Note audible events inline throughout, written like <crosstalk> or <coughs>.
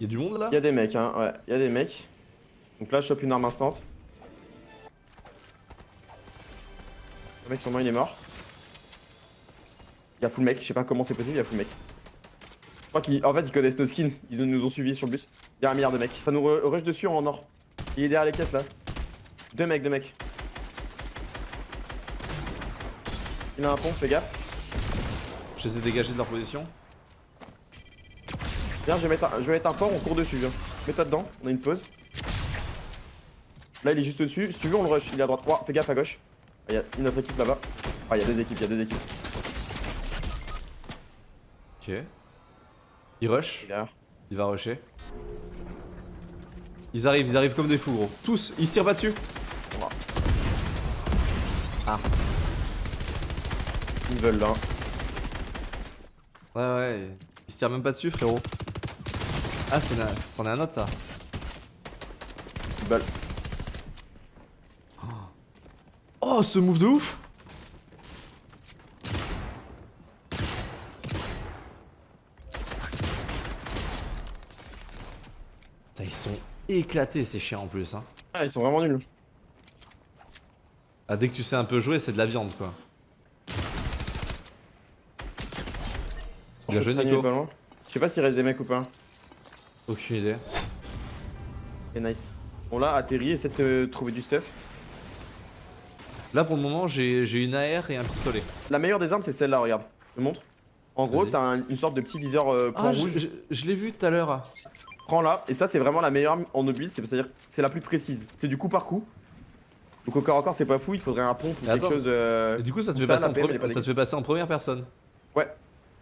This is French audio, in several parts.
Y'a du monde là? Y'a des mecs, hein, ouais, y'a des mecs. Donc là, je chope une arme instant. Le mec, sûrement, il est mort. Y'a full mec, je sais pas comment c'est possible, y'a full mec. Je crois qu'en fait, ils connaissent nos skins, ils nous ont suivis sur le bus. Y'a un milliard de mecs. Ça nous re- rush dessus en or. Il est derrière les caisses là. Deux mecs, deux mecs. Il a un pont, fais gaffe. Je les ai dégagés de leur position. Viens, je vais mettre un, je vais mettre un port, on court dessus, viens. Mets-toi dedans, on a une pause. Là, il est juste dessus. Si tu veux, on le rush. Il est à droite. Oh, fais gaffe à gauche. Il y a une autre équipe là-bas. Ah, il y a deux équipes, il y a deux équipes. Ok. Il rush, Il il va rusher. Ils arrivent, ils arrivent comme des fous gros. Tous, ils se tirent pas dessus. Ils veulent là. Ouais ouais, ils se tirent même pas dessus frérot. Ah c'en est un autre ça. Veulent. Oh ce move de ouf Putain, Ils sont éclatés ces chiens en plus hein. Ah, ils sont vraiment nuls. Ah dès que tu sais un peu jouer c'est de la viande quoi. Bien joué Nico. pas loin. Je sais pas s'il reste des mecs ou pas. Aucune idée. C'est nice. Bon, là, atterri, essaie de te trouver du stuff. Là pour le moment j'ai une AR et un pistolet. La meilleure des armes, c'est celle-là, regarde. Je te montre. En gros, t'as un- une sorte de petit viseur euh, point Ah je, rouge. je- je l'ai vu tout à l'heure. Prends-la. Et ça, c'est vraiment la meilleure arme en mobile. C'est-à-dire que c'est la plus précise. C'est du coup par coup. Donc au corps à corps, c'est pas fou. Il faudrait un pompe ou quelque chose. euh, Et du coup ça te fait ça, passer la en ça te fait passer en première personne. Ouais.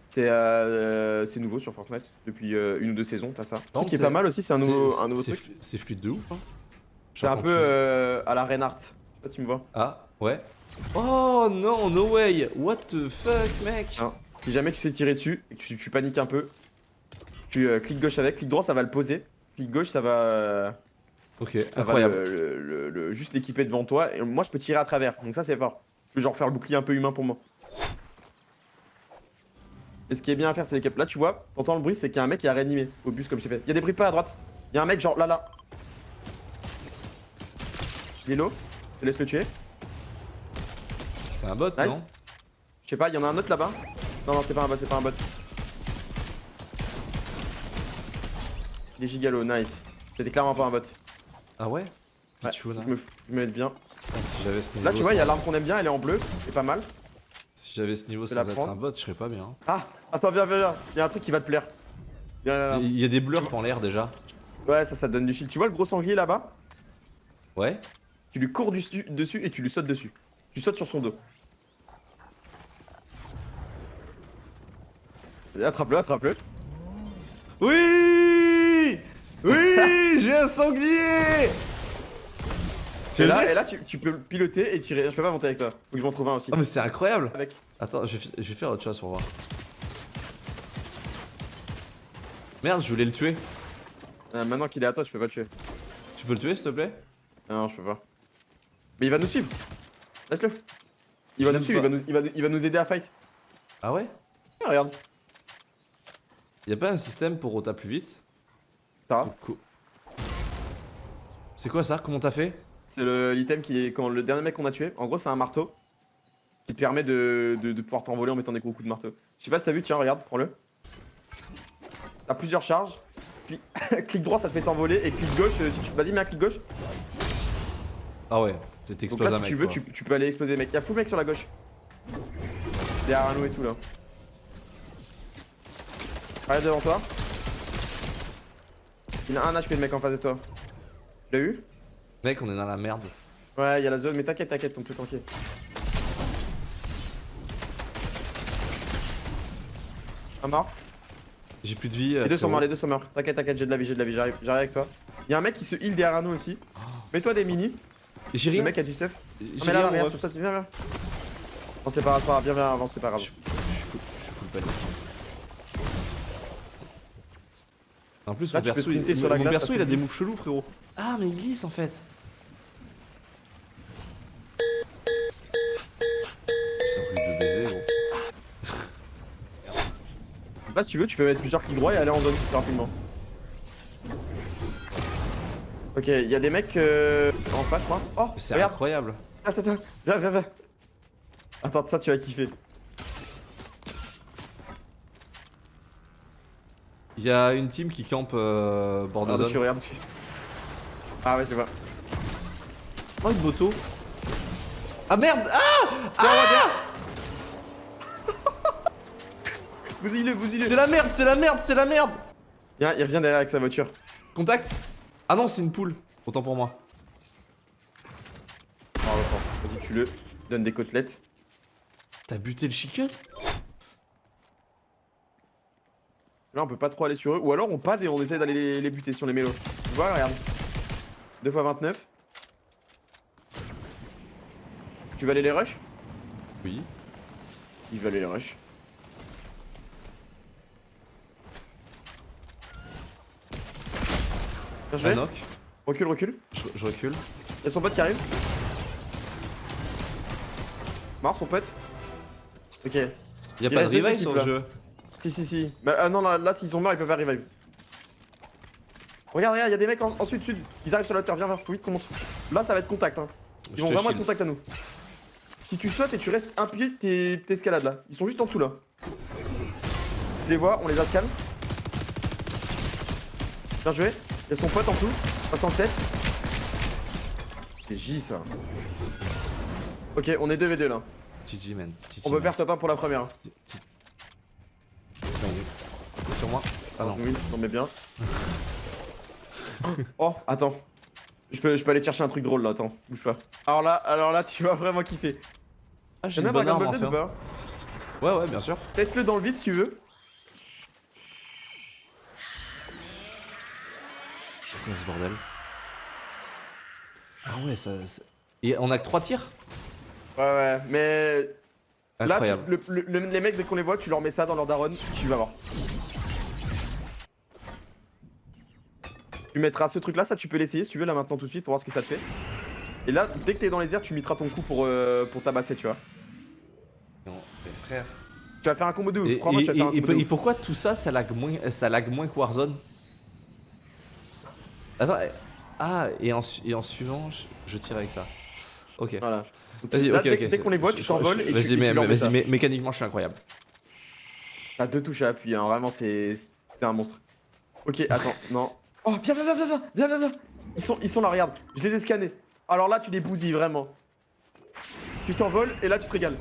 C'est euh, c'est nouveau sur Fortnite depuis euh, une ou deux saisons, t'as ça. Truc qui est pas mal aussi, c'est un nouveau, un truc. C'est fluide de ouf hein. C'est un peu euh, à la Reinhardt. Je sais pas si tu me vois. Ah, ouais. Oh non, no way What the fuck, mec. Si jamais tu fais tirer dessus et que tu, tu paniques un peu, tu euh, cliques gauche avec, clic droit ça va le poser, clic gauche ça va, euh, Ok, ça va incroyable. le- le- le- le- juste l'équiper devant toi et moi je peux tirer à travers. Donc ça c'est fort. Je peux genre faire le bouclier un peu humain pour moi. Et ce qui est bien à faire c'est les caps. Là tu vois, t'entends le bruit c'est qu'il y a un mec qui a réanimé au bus comme je t'ai fait. Il y a des bruits pas à droite. Il y a un mec genre là là. Il est low, je te laisse le tuer. C'est un bot, Nice. non Je sais pas, il y en a un autre là-bas. Non, non, c'est pas un bot, c'est pas un bot. Il est gigalo, nice. C'était clairement pas un bot. Ah ouais Ouais, Pichou, là. je, me, je me mets bien. Ah, si j'avais ce niveau Là, tu vois, il y a l'arme qu'on aime bien, elle est en bleu, c'est pas mal. Si j'avais ce niveau vais la être un bot, je serais pas bien. Ah, attends, viens, viens, viens. Il y a un truc qui va te plaire. Viens, là, là. Il y a des blurs en l'air déjà. Ouais, ça, ça donne du shield. Tu vois le gros sanglier là-bas? Ouais Tu lui cours dessus, dessus et tu lui sautes dessus. Tu sautes sur son dos. Attrape-le, attrape-le. Oui Oui <laughs> J'ai un sanglier Et là, et là tu, tu peux piloter et tirer. Je peux pas monter avec toi. Faut que je m'en trouve un aussi. Oh mais c'est incroyable Avec. Attends, je vais, je vais faire autre chose pour voir. Merde, je voulais le tuer. Euh, maintenant qu'il est à toi, je peux pas le tuer. Tu peux le tuer s'il te plaît? Non, je peux pas. Mais il va nous suivre. Laisse-le. Il va nous suivre, il va nous, aider à fight. Ah ouais? Ah, regarde. Y'a pas un système pour rota plus vite? Ça va. C'est quoi ça? Comment t'as fait? C'est le- l'item qui est quand le dernier mec qu'on a tué. En gros, c'est un marteau qui te permet de, de- de pouvoir t'envoler en mettant des gros coups de marteau. Je sais pas si t'as vu, tiens, regarde, prends-le. T'as plusieurs charges. Cli- <laughs> clic droit, ça te fait t'envoler. Et clic gauche, euh, si tu. Vas-y, mets un clic gauche. Ah ouais, tu t'exploses si mec. tu veux, tu, tu peux aller exploser mecs. Y'a full mec sur la gauche. Derrière nous et tout là. Arrête devant toi. Il a un HP le mec en face de toi. Tu l'as eu? Mec, on est dans la merde. Ouais, y'a la zone, mais t'inquiète, t'inquiète, donc tout tranquille. Un mort. J'ai plus de vie. Les deux sont morts, les deux sont morts. T'inquiète, t'inquiète, j'ai de la vie, j'ai de la vie, j'arrive, j'arrive avec toi. Y'a un mec qui se heal derrière nous aussi. Mets-toi des mini. J'ai Le mec a du stuff. J'ai rien, viens, viens. Non, c'est pas grave, c'est pas grave, viens, viens, avance, c'est pas grave. Je, suis full, panique. En plus, mon perso, il, a des moves chelous, frérot. Ah, mais il glisse en fait. Si tu veux, tu peux mettre plusieurs clics droits et aller en zone plus rapidement. Ok, il y a des mecs euh, en face, moi. Oh, C'est regarde. incroyable. Attends, attends, viens, viens, viens. Attends, ça tu vas kiffer. Il y a une team qui campe euh, bord de Regarde zone. dessus, regarde dessus. Ah ouais, je vois. Oh, une moto. Ah merde Ah Tiens, ouais, viens. Bousille-le, bousille-le. C'est la merde, c'est la merde, c'est la merde Viens, il revient derrière avec sa voiture. Contact Ah non, c'est une poule. Autant pour moi. Oh, attends, vas-y, tue-le. Donne des côtelettes. T'as buté le chicken? Là, on peut pas trop aller sur eux. Ou alors, on pad et on essaie d'aller les, les buter sur les mélos. Tu vois, regarde. 2 x 29. Tu vas aller les rush Oui. Il veut aller les rush. Bien joué. Knock. Recule, recule. Je, je recule. Il y a son pote qui arrive. Mort son pote. Ok. Y'a Il pas de revive sur le jeu. Si, si, si. Bah, ah non, là, là s'ils sont morts, ils peuvent faire revive. Regarde, regarde, il y a des mecs en, en sud, sud. Ils arrivent sur la hauteur. Viens, viens, vite monte. Là, ça va être contact. Hein. Ils vont vraiment être contact à nous. Si tu sautes et tu restes un pied, t'es- t'escalades là. Ils sont juste en dessous là. Je les vois, on les a scan. Bien joué. Il y a son pote en dessous. 67. C'est J ça. Ok, on est 2v2 là. GG man. GG, On peut faire top 1 pour la première. C'est pas une- Sur moi Ah non. Oui, mais bien. <laughs> oh, attends. Je peux, je peux aller chercher un truc drôle là, attends, bouge pas. Alors là, alors là, tu vas vraiment kiffer. Ah, j'ai T'en une bonne arme enfin. pas? Ouais, ouais, bien sûr. Teste-le dans le vide si tu veux. C'est quoi ce bordel Ah ouais, ça. Et on a que 3 tirs Ouais, ouais, mais là, tu- Incroyable. le- le- le- les mecs, dès qu'on les voit, tu leur mets ça dans leur daronne, tu vas voir. Tu mettras ce truc là, ça tu peux l'essayer si tu veux là maintenant tout de suite pour voir ce que ça te fait. Et là, dès que t'es dans les airs, tu mettras ton coup pour, euh, pour tabasser, tu vois. Non, mais frère. Tu vas faire un combo de ouf, Et, et- tu vas faire un et- combo de et ouf. pourquoi tout ça, ça lag moins, ça lag moins que Warzone? Attends, eh, ah, et en, et en suivant, je, je tire avec ça. Ok. Voilà. Vas-y, ok, dès, ok. dès c'est- qu'on les voit, tu t'envoles et tu, Vas-y, vas-y, mécaniquement, je suis incroyable. T'as deux touches à appuyer, hein. vraiment, c'est c'est un monstre. Ok, attends, <laughs> non. Oh, viens, viens, viens, viens, viens, viens, viens, viens. Ils sont, ils sont là, regarde, je les ai scannés. Alors là, tu les bousilles, vraiment. Tu t'envoles et là, tu te régales.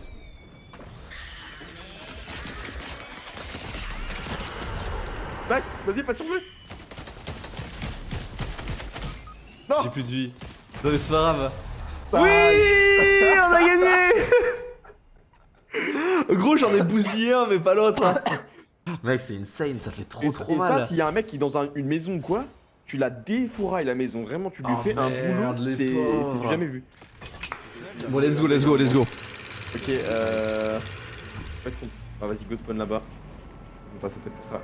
Max, vas-y, pas sur lui. Non J'ai plus de vie. Non, mais c'est pas grave. Oui On a gagné <laughs> Gros, j'en ai bousillé un, mais pas l'autre. hein. <coughs> Mec, c'est insane, ça fait trop Et, trop et mal. ça, s'il y a un mec qui est dans un- une maison ou quoi, tu la défourailles la maison. Vraiment, tu lui Oh, fais un boulot. C'est du jamais vu. Bon, let's go, let's go, let's go. Ok, euh. Ah, vas-y, go spawn là-bas. Ils ont ta sauté pour ça.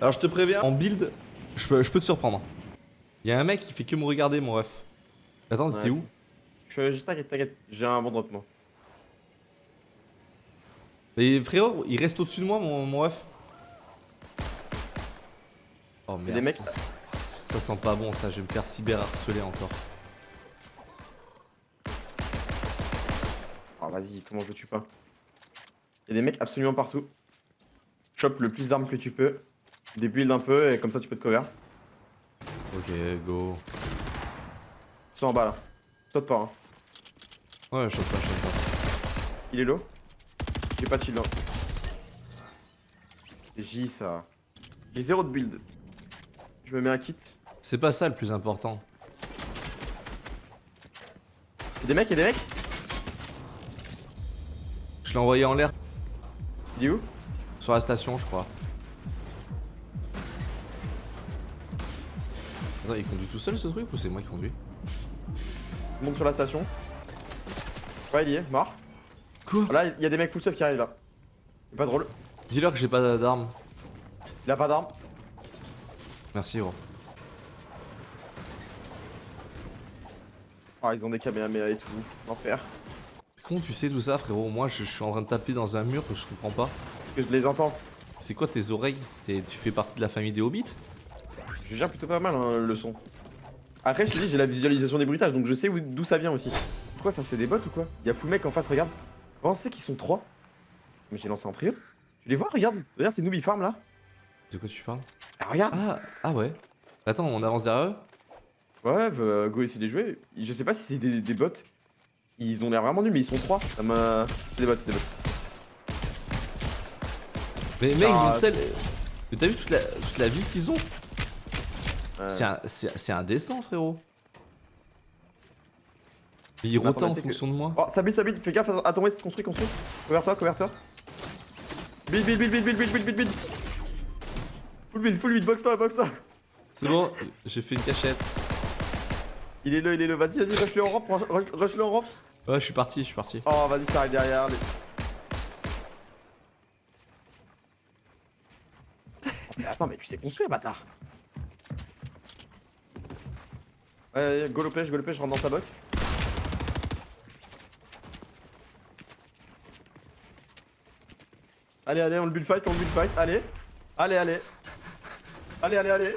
Alors, je te préviens, en build, je peux, je peux te surprendre. Il y a un mec qui fait que me regarder, mon ref. Attends, Ouais, t'es où Je T'inquiète, t'inquiète, j'ai un bon drop moi. Et frérot, il reste au-dessus de moi, mon, mon ref. Oh merde, des mecs ça, ça sent pas bon, ça, je vais me faire cyber harceler encore. Ah, vas-y, comment je tue pas? Y'a des mecs absolument partout. Chope le plus d'armes que tu peux. Des builds un peu et comme ça tu peux te cover. Ok, go. Ils sont en bas là. Saute pas, hein. Ouais, je sais pas, je sais pas. Il est low J'ai pas de shield. hein. C'est J ça. J'ai zéro de build. Je me mets un kit. C'est pas ça le plus important. Y'a des mecs, y'a des mecs? Je l'ai envoyé en l'air Il est où? Sur la station, je crois. Attends, il conduit tout seul ce truc ou c'est moi qui conduis Monte sur la station. Ouais, il y est, mort. Quoi Là, il y a des mecs full stuff qui arrivent là. C'est pas drôle. Dis-leur que j'ai pas d'armes. Il a pas d'armes. Merci, gros. Ah, ils ont des caméras et tout. L'enfer. Comment tu sais tout ça, frérot? Moi, je, je suis en train de taper dans un mur que je comprends pas. Que je les entends. C'est quoi tes oreilles? Tu fais partie de la famille des hobbits? Je gère plutôt pas mal hein, le son. Après, je te dis, j'ai la visualisation des bruitages, donc je sais où- d'où ça vient aussi. Pourquoi ça, c'est des bots ou quoi? Il y a full mec en face, regarde. Comment c'est qu'ils sont trois Mais j'ai lancé en trio. Tu les vois, regarde. Regarde, c'est Nooby Farm là. De quoi tu parles? Ah, regarde. Ah, ah ouais. Attends, on avance derrière eux? Ouais, bah, go essayer de les jouer. Je sais pas si c'est des, des bots. Ils ont l'air vraiment nuls, mais ils sont trois. Ça m'a. C'est des bots, c'est des bots. Mais mec, ils Ah. ont tel. Mais t'as vu toute la, toute la vie qu'ils ont? C'est un- C'est c'est indécent, frérot. Attends, rotent en fonction de moi. Oh, ça build, ça build. Fais gaffe à ton west, construis, construis. Couvre-toi, couvre-toi. Build, build, build, build, build, build, build, build, build. Full build, full build, box-toi, box-toi. C'est bon, j'ai fait une cachette. Il est là, il est là. Vas-y, vas-y, rush-le en rampe, rush- rush-le en rampe. Ouais, je suis parti, je suis parti. Oh, vas-y, ça arrive derrière. les- Oh, mais attends, mais tu sais construire, bâtard. Ouais, ouais, go le pêche, go le pêche, je rentre dans ta box. Allez, allez, on le build fight, on le build fight, allez. Allez, allez. Allez, allez, allez.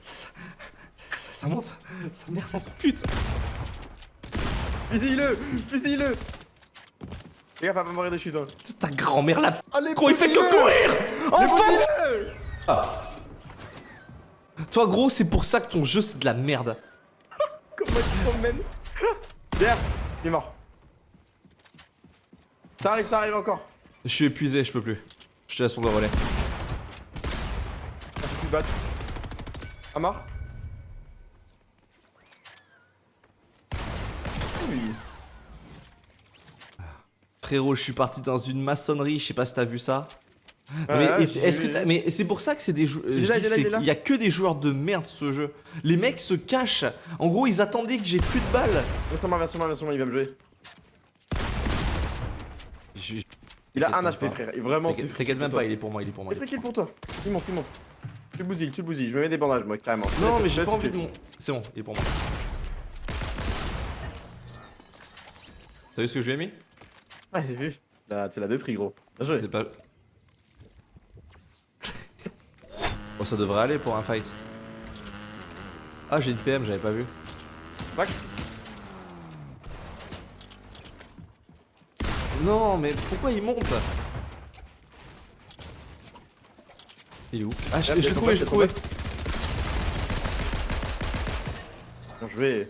Ça, ça monte, ça merde, putain. Fusille-le Fusille-le Les gars, va pas mourir de chute. Hein. Ta grand-mère là. Allez, Gros, il fait que courir Enfin Fusille-le Toi, gros, c'est pour ça que ton jeu c'est de la merde. Derrière Il est mort. Ça arrive, ça arrive encore. Je suis épuisé, je peux plus. Je te laisse prendre le relais. Ah, battes. À mort Oui. Frérot, je suis parti dans une maçonnerie, je sais pas si t'as vu ça. Ouais, mais ouais, est-ce que c'est pour ça que c'est des Il y a que des joueurs de merde ce jeu. Les mecs se cachent. En gros, ils attendaient que j'ai plus de balles. Viens sur moi, viens sur moi, viens sur moi, il va me jouer. Je- Il a un HP, pas. frère. Il est vraiment T'inquiète même pas, il est pour moi, il est pour moi. Il est pour toi. Il monte, il monte. Tu le bousilles, tu le bousilles. Je me mets des bandages, moi, carrément. Non, mais j'ai pas envie de mon. C'est bon, il est pour moi. T'as vu ce que je lui ai mis? Ah, j'ai vu. Tu l'as détruit, gros. C'était pas. oh, ça devrait aller pour un fight. Ah, j'ai une PM, j'avais pas vu. Back. Non, mais pourquoi il monte? Il est où? Ah, je l'ai trouvé, je l'ai trouvé. Bien joué.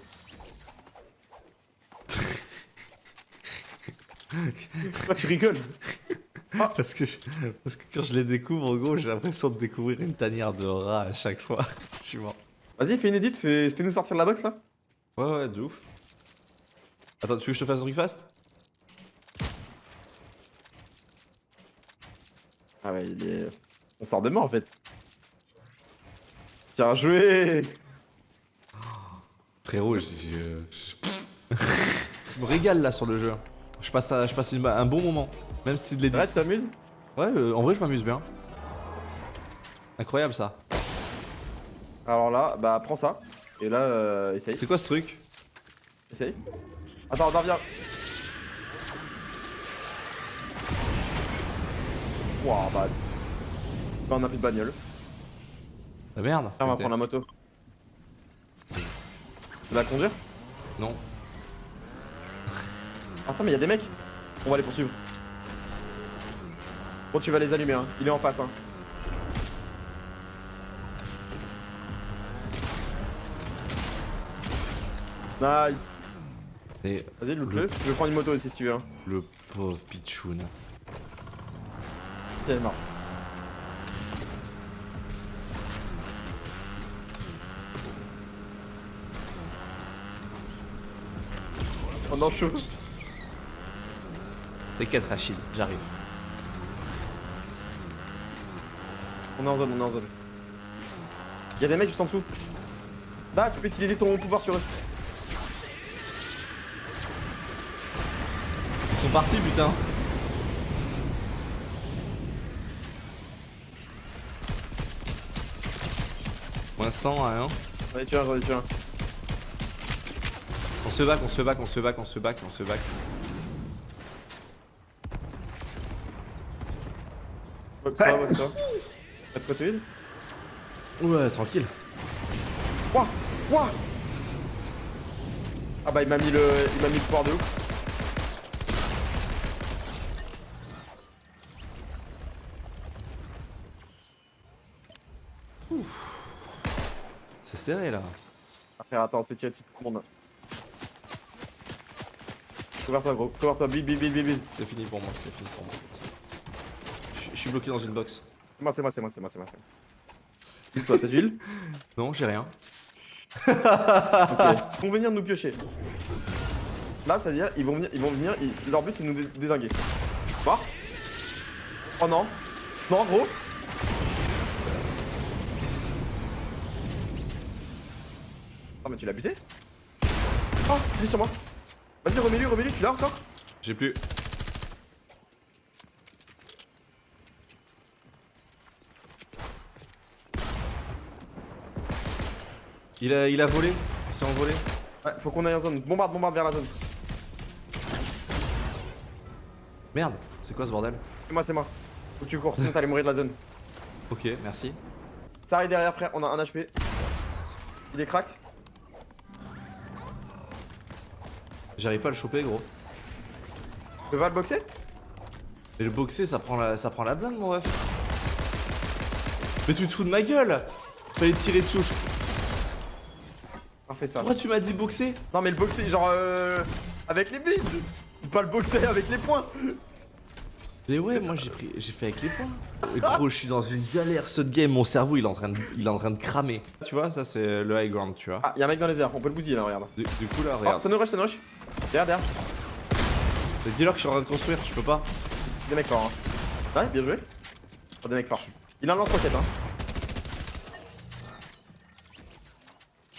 <laughs> Pourquoi tu rigoles <laughs> Parce que, je- parce que quand je les découvre, en gros, j'ai l'impression de découvrir une tanière de rat à chaque fois. <laughs> je suis mort. Vas-y, fais une edit, fais- fais-nous sortir de la box là. Ouais, ouais, de ouf. Attends, tu veux que je te fasse un truc fast? Ah ouais, il est. On sort de mort en fait. Bien joué Frérot, j'ai- je, <laughs> je me régale là sur le jeu. Je passe, à- je passe une- un bon moment, même si c'est de l'édit. Ouais, tu t'amuses? Ouais, euh, en vrai, je m'amuse bien. Incroyable ça. Alors là, bah prends ça. Et là, euh, essaye. C'est quoi ce truc? Essaye. Attends, attends, viens. Wouah, bah. Bah, on a plus de bagnole. La merde. Tiens, on va prendre la moto. Tu veux la conduire? Non. Attends, mais y'a des mecs On va les poursuivre. Bon, tu vas les allumer, hein. Il est en face, hein. Nice. Et Vas-y, loot-le. Je vais prendre une moto aussi si tu veux. Hein. le pauvre Pichoun. C'est mort. Pendant chaud. T'inquiète, Rachid, j'arrive. On est en zone, on est en zone. Y'a des mecs juste en dessous. Là, tu peux utiliser ton pouvoir sur eux. Ils sont partis, putain. Moins 100 à 1. Allez, tu un, j'en ai tué un. On se back, on se back, on se back, on se back, on se back. Ça, box ça. Pas de côté vide Ouais, tranquille. Ouah Ouah Ah bah il m'a mis le. Il m'a mis le pouvoir de ouf. C'est serré là. Ah, frère, attends, on se tirer dessus tout le monde. Couvre-toi gros, couvre-toi, bide, bide, bide. C'est fini pour moi, c'est fini pour moi. Suis bloqué dans une box. C'est moi, c'est moi, c'est moi, c'est moi, c'est moi. c'est moi. Toi, t'as du <laughs> heal Non, j'ai rien. Ok. Ils vont venir nous piocher. Là, c'est-à-dire, ils vont venir, ils vont venir, ils- leur but c'est de nous dé- désinguer. Voir Oh non Non, gros Oh, mais tu l'as buté? Oh, il est sur moi Vas-y, remets-lui, remets-lui, tu l'as encore? J'ai plus. Il a, il a volé Il s'est envolé Ouais, faut qu'on aille en zone. Bombarde, bombarde vers la zone. Merde, c'est quoi ce bordel C'est moi, c'est moi. Faut que tu cours, sinon t'allais mourir de la zone. <laughs> Ok, merci. Ça arrive derrière, frère, on a un HP. Il est crack. J'arrive pas à le choper, gros. Tu vas le boxer? Et le boxer, ça prend la, ça prend la blinde, mon ref. Mais tu te fous de ma gueule Fallait tirer dessus. Je- Parfait ça. Pourquoi tu m'as dit boxer? Non mais le boxer genre euh, avec les billes Pas le boxer avec les poings Mais ouais, moi j'ai pris, j'ai fait avec les poings. Euh, Gros, je suis dans une galère. Ce game, mon cerveau, il est en train de, il est en train de cramer. Tu vois, ça c'est le high ground, tu vois. Ah y'a un mec dans les airs, on peut le bousiller là regarde. Du, du coup là, Oh regarde. ça nous rush, ça nous rush Derrière, derrière, Dis-leur que je suis en train de construire, je peux pas. des mecs forts hein. Ouais bien joué Oh, des mecs forts. Il a un lance-roquette hein.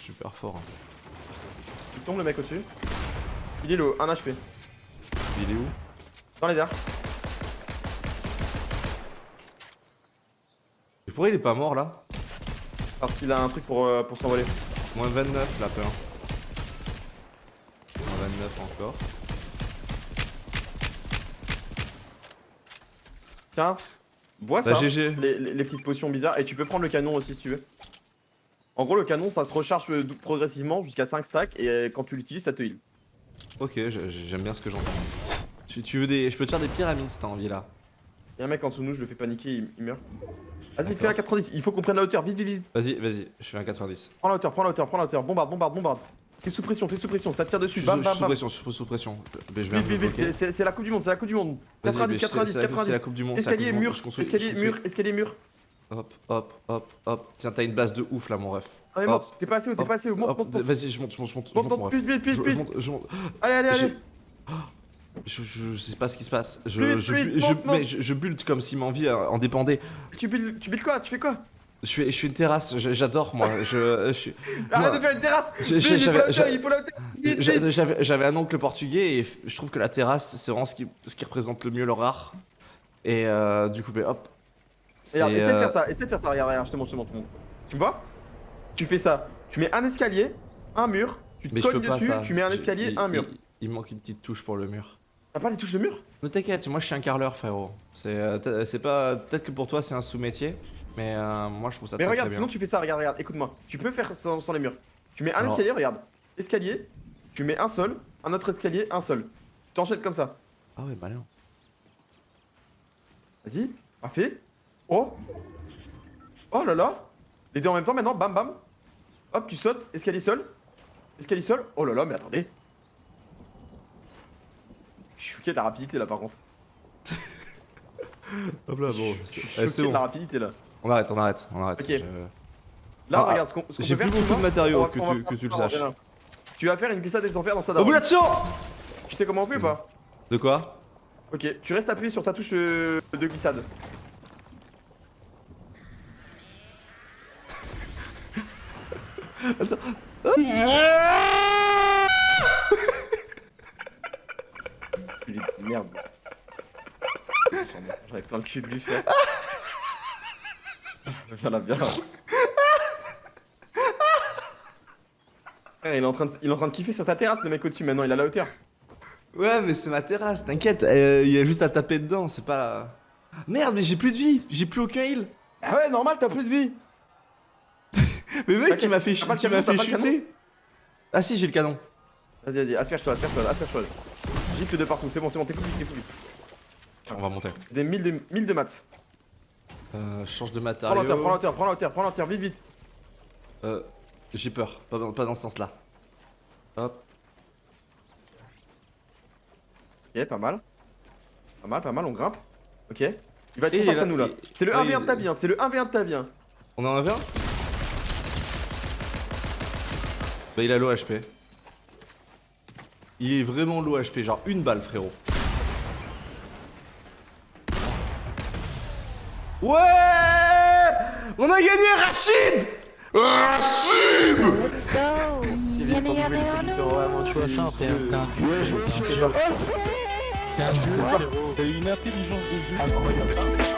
Super fort. hein. Il tombe le mec au-dessus. Il est low, 1 HP. Il est où? Dans les airs. Et pourquoi il est pas mort là? Parce qu'il a un truc pour, euh, pour s'envoler. Moins 29 la peur. Moins 29 encore. Tiens, bois Bah ça. GG. les, les- les petites potions bizarres et tu peux prendre le canon aussi si tu veux. En gros le canon ça se recharge euh, progressivement jusqu'à 5 stacks et euh, quand tu l'utilises ça te heal. Ok, je- j'aime bien ce que j'entends. Tu, tu veux des. Je peux te faire des pyramides si t'as envie là. Y'a un mec en dessous de nous, je le fais paniquer, il, il meurt. Vas-y fais un 90, il faut qu'on prenne la hauteur, vite vite vite. Vas-y, vas-y, je fais un 90. Prends la hauteur, prends la hauteur, prends la hauteur, bombarde, bombarde, bombarde. T'es sous pression, t'es sous pression, ça te tire Je dessus, suis bam sous, bam sous bam. pression, sous, sous pression. Mais je Vite vite vite, c'est la coupe du monde, c'est la coupe du monde. Vas-y, 90, mais c'est- 90, c'est la- 90. coupe du monde, Escalier, mur, Je je escalier, mur, escalier, mur. Hop, hop, hop, hop. Tiens, t'as une base de ouf là, mon ref. Ah mais Hop, monte, t'es pas assez haut, t'es hop, pas assez haut, monte, hop, monte, monte. Vas-y, je monte, je monte, je monte, Monte, monte, vite, vite, vite, Je, vite. je monte. Allez, allez, allez. Je, je, je sais pas ce qui se passe. Je, Vite, je, je, monte, mais je, bulte comme si ma vie euh, en dépendait. Tu builds, tu builds quoi? Tu fais quoi? Je fais, je fais une terrasse, j'adore moi. Je, je suis. Arrête moi, de faire une terrasse j'avais- un oncle portugais et je trouve que la terrasse c'est vraiment ce qui, ce qui représente le mieux leur art. Et euh, du coup, ben, hop. Regarde, essaie de euh, faire ça, essaie de faire ça, regarde, regarde, je te montre, je te montre. Tu me vois? Tu fais ça, tu mets un escalier, un mur, tu te Mais cognes dessus, tu mets un escalier, un mur. Il, il manque une petite touche pour le mur. T'as pas les touches de mur? Ne t'inquiète, moi je suis un carreleur, frérot. C'est euh, t- c'est pas. Peut-être que pour toi c'est un sous-métier, mais euh, moi je trouve ça Mais très, regarde, très sinon bien. tu fais ça, regarde, regarde, écoute-moi. Tu peux faire sans, sans les murs. Tu mets un Alors- escalier, regarde. Escalier, tu mets un seul, un autre escalier, un seul. Tu t'enchaînes comme ça. Ah ouais, malin. Vas-y, parfait. Oh Oh là là Les deux en même temps maintenant, bam bam. Hop, tu sautes, escalier seul. Escalier seul. Oh là là, mais attendez. Je suis choqué de la rapidité là par contre. <laughs> Hop là, bon. Je suis choqué de la rapidité là. On arrête, on arrête, on arrête. Je- Là, Ah, regarde ce qu'on j'ai peut plus beaucoup de matériaux va- que tu- faire que tu le saches. Tu vas faire une glissade des enfers dans ça. Obulation Tu sais comment on fait ou pas De quoi Ok, tu restes appuyé sur ta touche euh, de glissade. De merde. J'avais plein le cul de lui faire. viens là, viens là. Frère, il est, en train de, il est en train de kiffer sur ta terrasse, le mec au-dessus maintenant, il a la hauteur. Ouais, mais c'est ma terrasse, t'inquiète, euh, il y a juste à taper dedans, c'est pas. Merde, mais j'ai plus de vie, j'ai plus aucun heal. Ah ouais, normal, t'as plus de vie. Mais mec, tu m'as fait, ch tu canon, fait chuter. Ah si, j'ai le canon. Vas-y, vas-y, asperge-toi, asperge-toi, asperge-toi. Gicle de partout, c'est bon, c'est bon, t'es plus vite, t'es plus. On va monter. Des 1000 de, de maths. Euh, change de matériau. Prends l'auteur, prends l'auteur, prends l'auteur, prends l'auteur, vite, vite. Euh, j'ai peur, pas, dans ce sens-là. Hop. Ok, pas mal. Pas mal, pas mal, on grimpe. Ok. Il va être content à nous là. C'est le ah 1v1 de ta vie, hein, c'est le 1v1 de ta vie. Hein. On est en 1v1 Bah il a low HP. Il est vraiment low HP, genre une balle frérot. Ouais On a gagné Rachid Il est temps de jouer les positions, vraiment, je suis- Ouais, je jeu, T'as eu une intelligence de jeu.